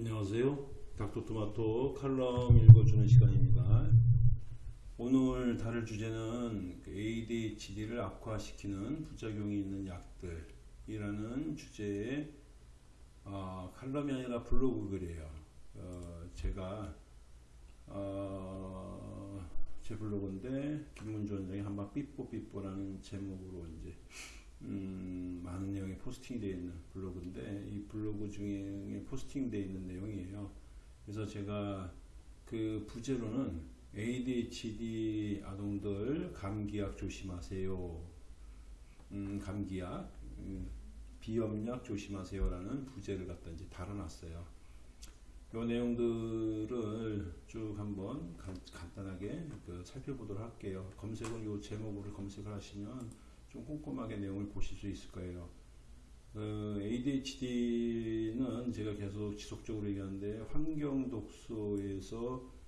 안녕하세요. 닥터토마토 칼럼 읽어주는 시간입니다. 오늘 다룰 주제는 그 ADHD를 악화시키는 부작용이 있는 약들이라는 주제의 어, 칼럼이 아니라 블로그 글이에요. 어, 제가 어, 제 블로그인데 김문주 원장이 한방 삐뽀삐뽀라는 제목으로 이제 음, 많은 내용이 포스팅이 되어 있는 블로그인데 이 블로그 중에 포스팅되어 있는 내용이에요. 그래서 제가 그 부제로는 ADHD 아동들 감기약 조심하세요. 음, 감기약, 음, 비염약 조심하세요라는 부제를 갖다 이제 달아놨어요. 이 내용들을 쭉 한번 간, 간단하게 그 살펴보도록 할게요. 검색은 이 제목으로 검색을 하시면 좀 꼼꼼하게 내용을 보실 수 있을 거예요. 그 ADHD는 제가 계속 지속적으로 얘기하는데 환경 독소에서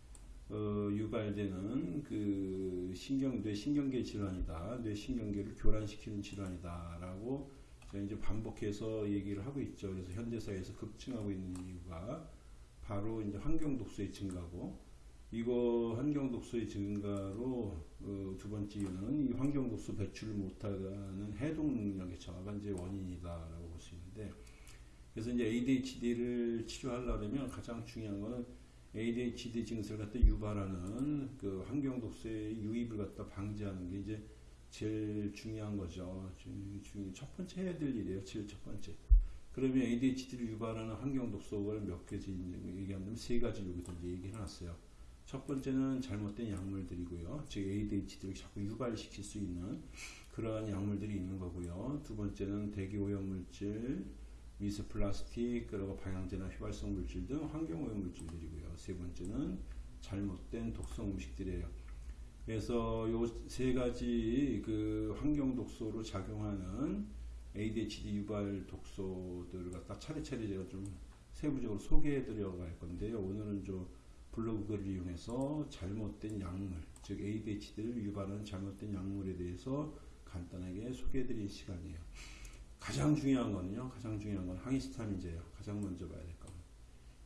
어, 유발되는 그 신경 뇌 신경계 질환이다. 뇌 신경계를 교란시키는 질환이다라고 제가 이제 반복해서 얘기를 하고 있죠. 그래서 현대 사회에서 급증하고 있는 이유가 바로 이제 환경 독소의 증가고 이거 환경 독소의 증가로 어, 두 번째 이유는 이 환경 독소 배출을 못하는 해독 능력의 저하가 이제 원인이다라고 볼 수 있는데 그래서 이제 ADHD를 치료하려면 가장 중요한 거는 ADHD 증세를 갖다 유발하는 그 환경 독소의 유입을 갖다 방지하는 게 이제 제일 중요한 거죠. 중, 첫 번째 해야 될 일이에요. 제일 첫 번째. 그러면 ADHD를 유발하는 환경 독소를 몇 가지 얘기하면 세 가지 여기서 얘기해 놨어요. 첫 번째는 잘못된 약물들이고요. 즉 ADHD를 자꾸 유발시킬 수 있는 그러한 약물들이 있는 거고요. 두 번째는 대기 오염물질, 미세 플라스틱, 그리고 방향제나 휘발성 물질 등 환경 오염 물질들이고요. 세 번째는 잘못된 독성 음식들이에요. 그래서 요 세 가지 그 환경 독소로 작용하는 ADHD 유발 독소들을 갖다 차례차례 제가 좀 세부적으로 소개해 드려 갈 건데요. 오늘은 좀 블로그를 이용해서 잘못된 약물, 즉 ADHD를 유발하는 잘못된 약물에 대해서 간단하게 소개해 드릴 시간이에요. 가장 중요한 거는요. 가장 중요한 건 항히스타민제예요. 가장 먼저 봐야 될 건.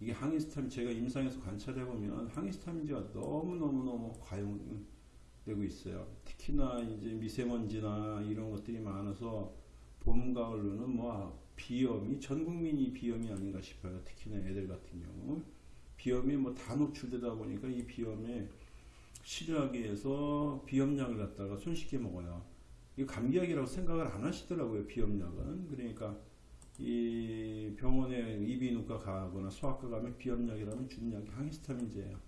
이게 항히스타민 제가 임상에서 관찰해 보면 항히스타민제가 너무너무너무 과용되고 있어요. 특히나 이제 미세먼지나 이런 것들이 많아서 봄 가을로는 뭐 비염이 전 국민이 비염이 아닌가 싶어요. 특히나 애들 같은 경우. 비염이 뭐 다 노출되다 보니까 이 비염에 치료하기 위해서 비염약을 갖다가 손쉽게 먹어요. 이 감기약이라고 생각을 안 하시더라고요. 비염약은. 그러니까 이 병원에 이비인후과 가거나 소아과 가면 비염약이라면 주는 약이 항히스타민제예요.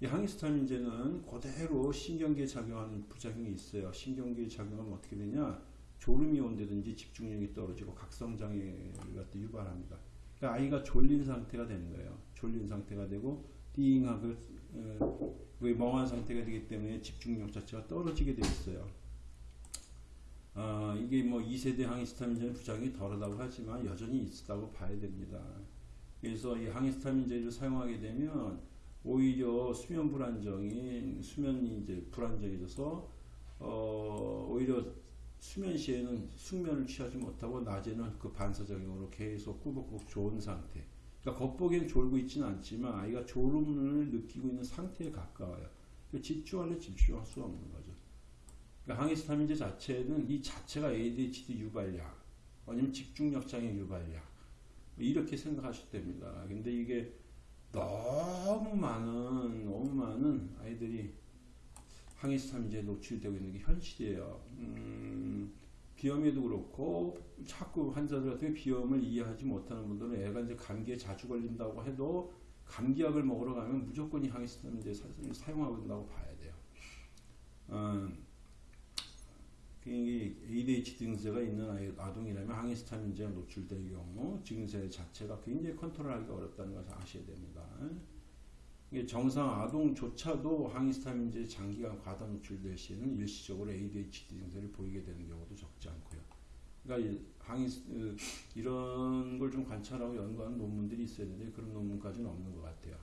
이 항히스타민제는 그대로 신경계에 작용하는 부작용이 있어요. 신경계에 작용하면 어떻게 되냐? 졸음이 온다든지 집중력이 떨어지고 각성장애를 유발합니다. 그러니까 아이가 졸린 상태가 되는 거예요. 졸린 상태가 되고 띵하고 어, 멍한 상태가 되기 때문에 집중력 자체가 떨어지게 되어 있어요. 아, 이게 뭐 2세대 항히스타민제는 부작용이 덜하다고 하지만 여전히 있다고 봐야 됩니다. 그래서 이 항히스타민제를 사용하게 되면 오히려 수면 불안정이 수면이 이제 불안정해져서 어, 오히려 수면 시에는 숙면을 취하지 못하고 낮에는 그 반사작용으로 계속 꾸벅꾸벅 좋은 상태. 그러니까 겉보기엔 졸고 있지는 않지만 아이가 졸음을 느끼고 있는 상태에 가까워요. 그러니까 집중할래 집중할 수 없는 거죠. 그러니까 항히스타민제 자체는 이 자체가 ADHD 유발약, 아니면 집중력 장애 유발약 뭐 이렇게 생각하셔도 됩니다. 근데 이게 너무 많은 너무 많은 아이들이 항히스타민제에 노출되고 있는 게 현실이에요. 음, 비염에도 그렇고 자꾸 환자들 같은 비염을 이해하지 못하는 분들은 애가 이제 감기에 자주 걸린다고 해도 감기약을 먹으러 가면 무조건 이 항히스타민제 사용하고 된다고 봐야 돼요. 음, ADHD 증세가 있는 아이, 아동이라면 항히스타민제가 노출될 경우 증세 자체가 굉장히 컨트롤하기가 어렵다는 것을 아셔야 됩니다. 정상 아동조차도 항히스타민제 장기간 과다 노출될 시에는 일시적으로 ADHD 증세를 보이게 되는 경우도 적지 않고요. 그러니까 항히 이런 걸 좀 관찰하고 연구하는 논문들이 있어야 되는데 그런 논문까지는 없는 것 같아요.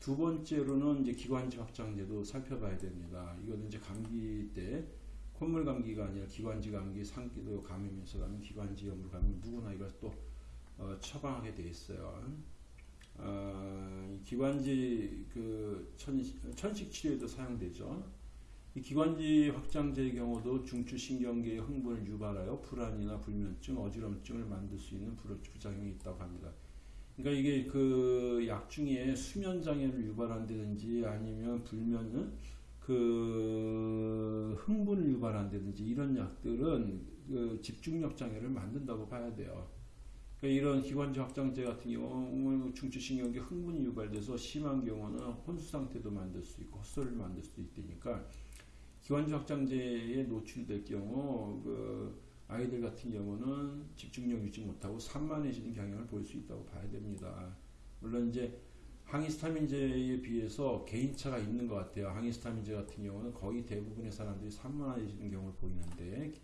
두 번째로는 이제 기관지 확장제도 살펴봐야 됩니다. 이거는 이제 감기 때 콧물 감기가 아니라 기관지 감기, 상기도 감염에서 가면 기관지 염으로 가면 누구나 이걸 또 어, 처방하게 돼 있어요. 아, 이 기관지 그 천식, 천식 치료에도 사용되죠. 이 기관지 확장제의 경우도 중추신경계의 흥분을 유발하여 불안이나 불면증, 어지럼증을 만들 수 있는 불- 부작용이 있다고 합니다. 그러니까 이게 그 약 중에 수면 장애를 유발한다든지 아니면 불면은 그 흥분을 유발한다든지 이런 약들은 그 집중력 장애를 만든다고 봐야 돼요. 그러니까 이런 기관지 확장제 같은 경우는 중추신경계 흥분이 유발돼서 심한 경우는 혼수 상태도 만들 수 있고 헛소리를 만들 수도 있다니까 기관지 확장제에 노출될 경우 그 아이들 같은 경우는 집중력 유지 못하고 산만해지는 경향을 보일 수 있다고 봐야 됩니다. 물론 이제 항히스타민제에 비해서 개인차가 있는 것 같아요. 항히스타민제 같은 경우는 거의 대부분의 사람들이 산만해지는 경우를 보이는데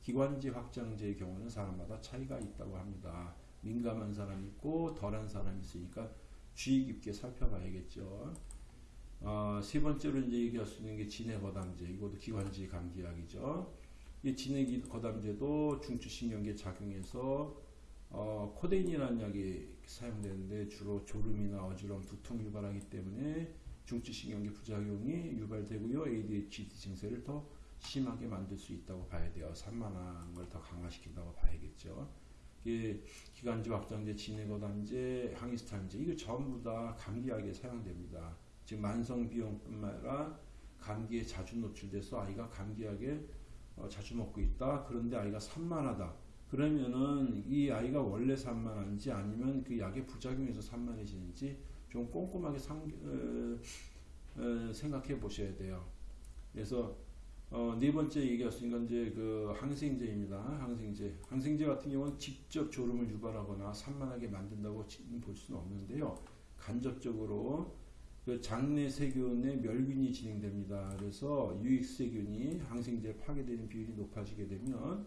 기관지 확장제의 경우는 사람마다 차이가 있다고 합니다. 민감한 사람이 있고 덜한 사람이 있으니까 주의 깊게 살펴봐야겠죠. 어, 세 번째로 이제 얘기할 수 있는 게 진해 거담제. 이것도 기관지 감기약이죠. 이 진해 거담제도 중추신경계 작용해서 어, 코데인이라는 약이 사용되는데 주로 졸음이나 어지러움, 두통 유발하기 때문에 중추신경계 부작용이 유발되고요. ADHD 증세를 더 심하게 만들 수 있다고 봐야 돼요. 산만한 걸 더 강화시킨다고 봐야겠죠. 이게 기관지 확장제, 진해거담제, 항히스타민제 이거 전부 다 감기약에 사용됩니다. 지금 만성비용뿐만 아니라 감기에 자주 노출돼서 아이가 감기약에 어, 자주 먹고 있다. 그런데 아이가 산만하다. 그러면은 이 아이가 원래 산만한지 아니면 그 약의 부작용에서 산만해지는지 좀 꼼꼼하게 상, 어, 어, 생각해 보셔야 돼요. 그래서 어, 네 번째 건 이제 그 항생제입니다. 항생제. 항생제 같은 경우는 직접 졸음을 유발하거나 산만하게 만든다고 볼 수는 없는데요. 간접적으로 그 장내 세균의 멸균이 진행됩니다. 그래서 유익 세균이 항생제에 파괴되는 비율이 높아지게 되면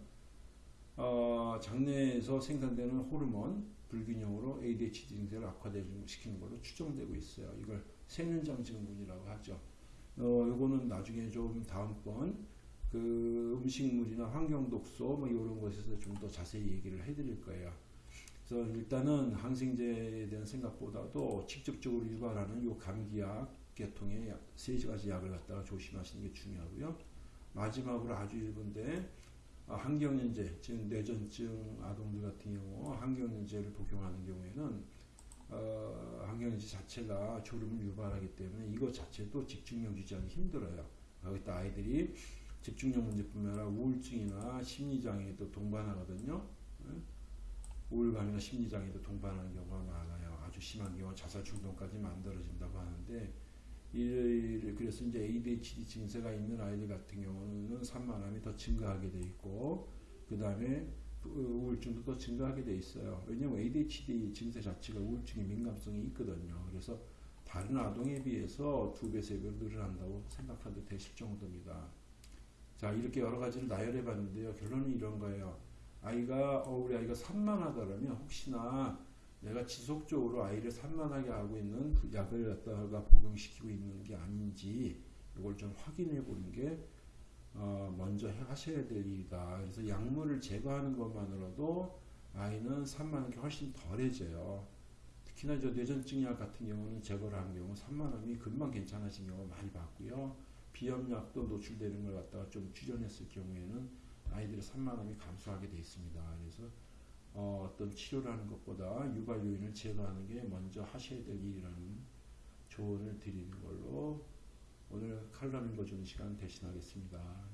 어, 장내에서 생산되는 호르몬 불균형으로 ADHD 증세를 악화시키는 걸로 추정되고 있어요. 이걸 세면장 증후군이라고 하죠. 어, 요거는 나중에 좀 다음번 그 음식물이나 환경 독소 뭐 이런 것에서 좀 더 자세히 얘기를 해드릴 거예요. 그래서 일단은 항생제에 대한 생각보다도 직접적으로 유발하는 요 감기약 계통의 약, 세 가지 약을 갖다가 조심하시는 게 중요하고요. 마지막으로 아주 일부인데 아, 항경련제, 즉 뇌전증 아동들 같은 경우 항경련제를 복용하는 경우에는 어, 항경련제 자체가 졸음을 유발하기 때문에 이거 자체도 집중력 유지하기 힘들어요. 거기다 아이들이 집중력 문제뿐만 아니라 우울증이나 심리장애도 동반하거든요. 우울감이나 심리장애도 동반하는 경우가 많아요. 아주 심한 경우 자살 충동까지 만들어진다고 하는데 이 그래서 이제 ADHD 증세가 있는 아이들 같은 경우는 산만함이 더 증가하게 돼 있고 그 다음에 우울증도 더 증가하게 돼 있어요. 왜냐하면 ADHD 증세 자체가 우울증의 민감성이 있거든요. 그래서 다른 아동에 비해서 두 배, 세 배로 늘어난다고 생각해도 되실 정도입니다. 자, 이렇게 여러 가지를 나열해 봤는데요. 결론은 이런 거예요. 아이가, 어, 우리 아이가 산만하다면 혹시나 내가 지속적으로 아이를 산만하게 하고 있는 약을 갖다가 복용시키고 있는 게 아닌지 이걸 좀 확인해 보는 게 어, 먼저 하셔야 될 일이다. 그래서 약물을 제거하는 것만으로도 아이는 산만한 게 훨씬 덜해져요. 특히나 저 뇌전증 약 같은 경우는 제거를 한 경우 산만함이 금방 괜찮아진 경우 많이 봤고요. 비염약도 노출되는 걸 갖다가 좀 추전했을 경우에는 아이들의 산만함이 감소하게 돼 있습니다. 그래서 어, 어떤 치료를 하는 것보다 유발 요인을 제거하는 게 먼저 하셔야 될 일이라는 조언을 드리는 걸로 오늘 칼럼 읽어주는 시간 대신하겠습니다.